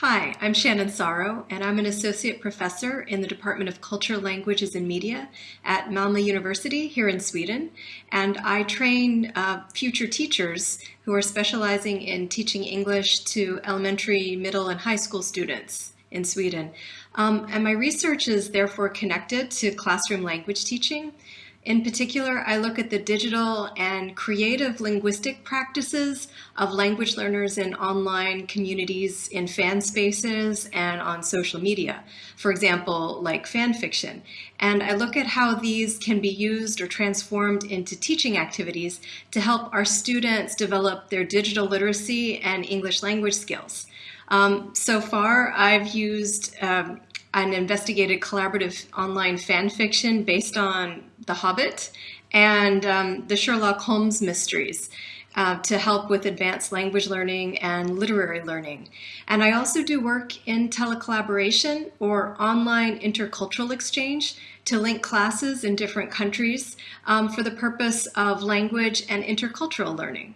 Hi, I'm Shannon Sauro, and I'm an associate professor in the Department of Culture, Languages, and Media at Malmö University here in Sweden. And I train uh, future teachers who are specializing in teaching English to elementary, middle, and high school students in Sweden. Um, and my research is therefore connected to classroom language teaching. In particular, I look at the digital and creative linguistic practices of language learners in online communities, in fan spaces, and on social media. For example, like fan fiction. And I look at how these can be used or transformed into teaching activities to help our students develop their digital literacy and English language skills. Um, so far, I've used um, an investigated collaborative online fan fiction based on The Hobbit and um, the Sherlock Holmes mysteries uh, to help with advanced language learning and literary learning. And I also do work in telecollaboration or online intercultural exchange to link classes in different countries um, for the purpose of language and intercultural learning.